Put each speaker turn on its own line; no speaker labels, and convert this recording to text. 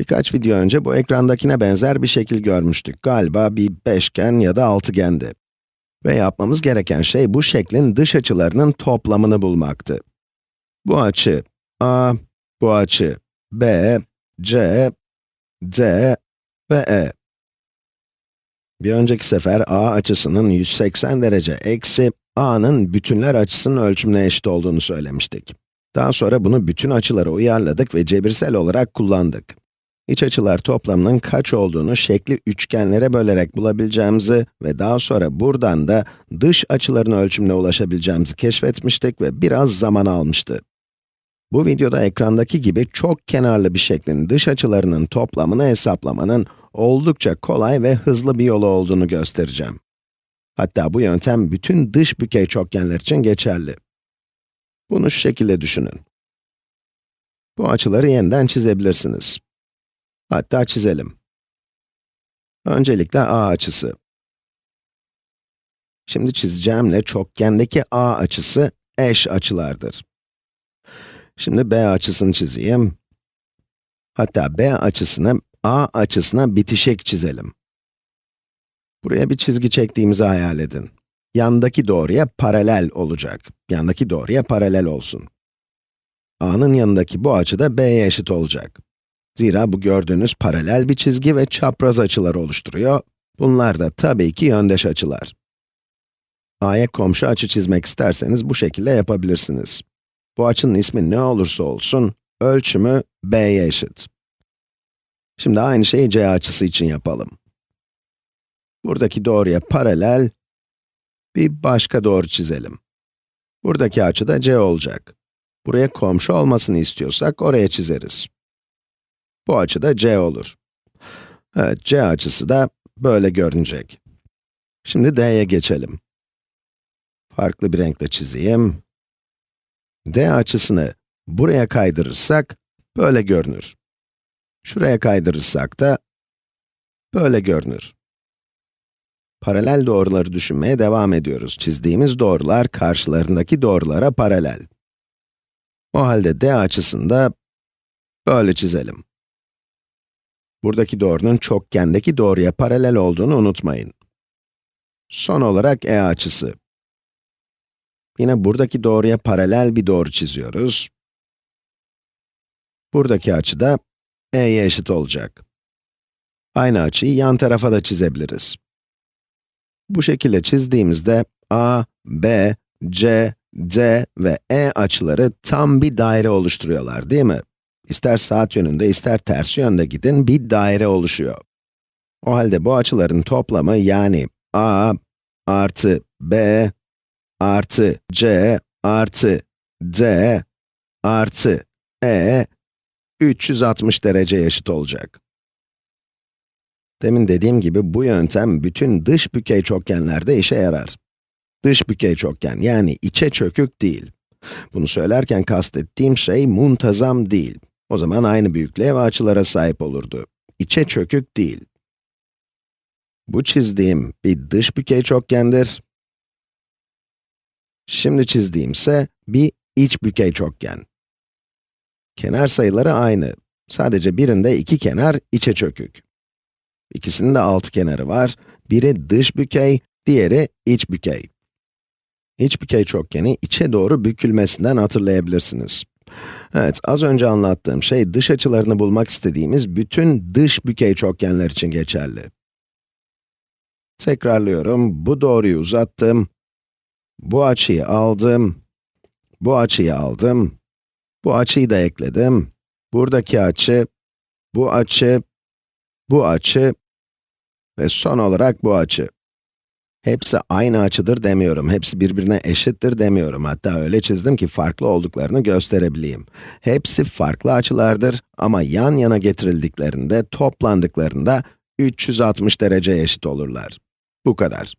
Birkaç video önce bu ekrandakine benzer bir şekil görmüştük. Galiba bir beşgen ya da altıgendi. Ve yapmamız gereken şey bu şeklin dış açılarının toplamını bulmaktı. Bu açı A, bu açı B, C, D ve E. Bir önceki sefer A açısının 180 derece eksi A'nın bütünler açısının ölçümüne eşit olduğunu söylemiştik. Daha sonra bunu bütün açılara uyarladık ve cebirsel olarak kullandık. İç açılar toplamının kaç olduğunu şekli üçgenlere bölerek bulabileceğimizi ve daha sonra buradan da dış açıların ölçümüne ulaşabileceğimizi keşfetmiştik ve biraz zaman almıştı. Bu videoda ekrandaki gibi çok kenarlı bir şeklin dış açılarının toplamını hesaplamanın oldukça kolay ve hızlı bir yolu olduğunu göstereceğim. Hatta bu yöntem bütün dış bükey çokgenler için geçerli. Bunu şu şekilde düşünün. Bu açıları yeniden çizebilirsiniz. Hatta çizelim. Öncelikle A açısı. Şimdi çizeceğimle çokgendeki A açısı eş açılardır. Şimdi B açısını çizeyim. Hatta B açısını A açısına bitişik çizelim. Buraya bir çizgi çektiğimizi hayal edin. Yandaki doğruya paralel olacak. Yandaki doğruya paralel olsun. A'nın yanındaki bu açı da B'ye eşit olacak. Zira bu gördüğünüz paralel bir çizgi ve çapraz açılar oluşturuyor. Bunlar da tabii ki yöndeş açılar. A'ya komşu açı çizmek isterseniz bu şekilde yapabilirsiniz. Bu açının ismi ne olursa olsun, ölçümü b'ye eşit. Şimdi aynı şeyi c açısı için yapalım. Buradaki doğruya paralel, bir başka doğru çizelim. Buradaki açı da c olacak. Buraya komşu olmasını istiyorsak oraya çizeriz. Bu açı da c olur. Evet, c açısı da böyle görünecek. Şimdi d'ye geçelim. Farklı bir renkle çizeyim. d açısını buraya kaydırırsak, böyle görünür. Şuraya kaydırırsak da, böyle görünür. Paralel doğruları düşünmeye devam ediyoruz. Çizdiğimiz doğrular karşılarındaki doğrulara paralel. O halde d açısını da böyle çizelim. Buradaki doğrunun çokgendeki doğruya paralel olduğunu unutmayın. Son olarak e açısı. Yine buradaki doğruya paralel bir doğru çiziyoruz. Buradaki açı da e'ye eşit olacak. Aynı açıyı yan tarafa da çizebiliriz. Bu şekilde çizdiğimizde a, b, c, d ve e açıları tam bir daire oluşturuyorlar, değil mi? İster saat yönünde, ister ters yönde gidin, bir daire oluşuyor. O halde bu açıların toplamı yani a artı b artı c artı d artı e 360 dereceye eşit olacak. Demin dediğim gibi bu yöntem bütün dış bükey çokgenlerde işe yarar. Dış bükey çokgen yani içe çökük değil. Bunu söylerken kastettiğim şey muntazam değil. O zaman aynı büyüklüğe ve açılara sahip olurdu. İçe çökük değil. Bu çizdiğim bir dış bükey çokgendir. Şimdi çizdiğim ise bir iç bükey çokgen. Kenar sayıları aynı. Sadece birinde iki kenar içe çökük. İkisinin de altı kenarı var. Biri dış bükey, diğeri iç bükey. İç bükey çokgeni içe doğru bükülmesinden hatırlayabilirsiniz. Evet, az önce anlattığım şey dış açılarını bulmak istediğimiz bütün dış bükey çokgenler için geçerli. Tekrarlıyorum, bu doğruyu uzattım, bu açıyı aldım, bu açıyı aldım, bu açıyı da ekledim, buradaki açı, bu açı, bu açı ve son olarak bu açı. Hepsi aynı açıdır demiyorum, hepsi birbirine eşittir demiyorum. Hatta öyle çizdim ki farklı olduklarını gösterebileyim. Hepsi farklı açılardır ama yan yana getirildiklerinde, toplandıklarında 360 dereceye eşit olurlar. Bu kadar.